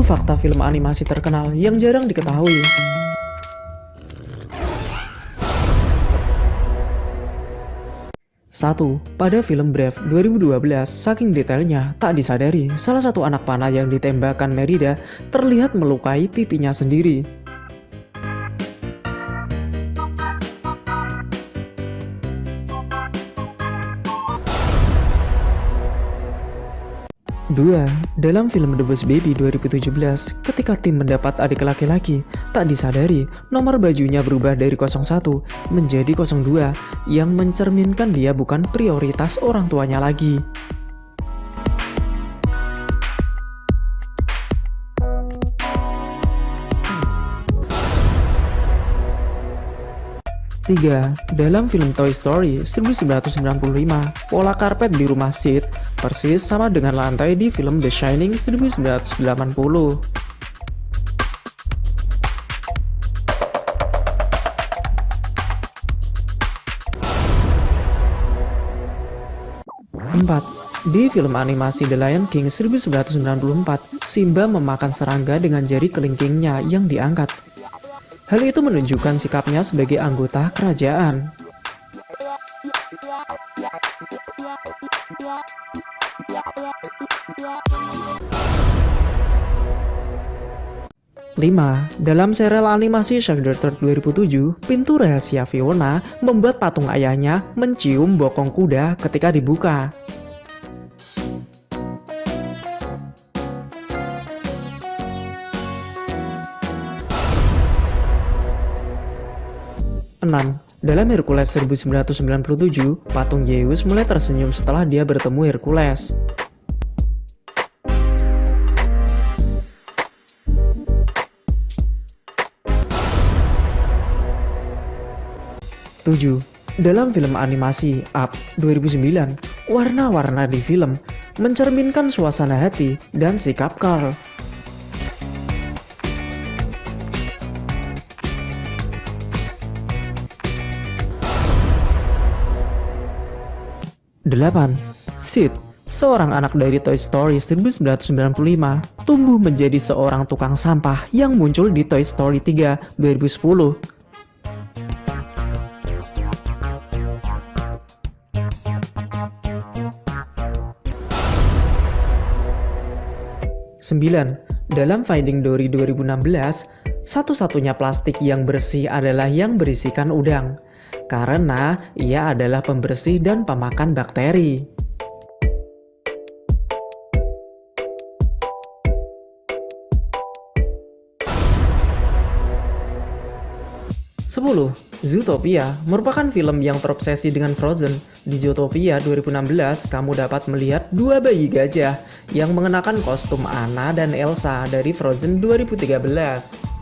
fakta film animasi terkenal yang jarang diketahui. Satu, pada film Brave 2012, saking detailnya, tak disadari salah satu anak panah yang ditembakkan Merida terlihat melukai pipinya sendiri. 2. Dalam film The Boss Baby 2017, ketika tim mendapat adik laki-laki, tak disadari nomor bajunya berubah dari 01 menjadi 02 yang mencerminkan dia bukan prioritas orang tuanya lagi. 3. Dalam film Toy Story 1995, pola karpet di rumah Sid persis sama dengan lantai di film The Shining 1980. 4. Di film animasi The Lion King 1994, Simba memakan serangga dengan jari kelingkingnya yang diangkat Hal itu menunjukkan sikapnya sebagai anggota kerajaan. Lima, dalam serial animasi Daughter 2007, pintu rahasia Fiona membuat patung ayahnya mencium bokong kuda ketika dibuka. 6. Dalam Hercules 1997, patung Zeus mulai tersenyum setelah dia bertemu Hercules. Tujuh. Dalam film animasi Up 2009, warna-warna di film mencerminkan suasana hati dan sikap Carl. 8. Sid, seorang anak dari Toy Story 1995, tumbuh menjadi seorang tukang sampah yang muncul di Toy Story 3 2010. Sembilan, dalam Finding Dory 2016, satu-satunya plastik yang bersih adalah yang berisikan udang karena ia adalah pembersih dan pemakan bakteri. Sepuluh, Zootopia merupakan film yang terobsesi dengan Frozen. Di Zootopia 2016, kamu dapat melihat dua bayi gajah yang mengenakan kostum Anna dan Elsa dari Frozen 2013.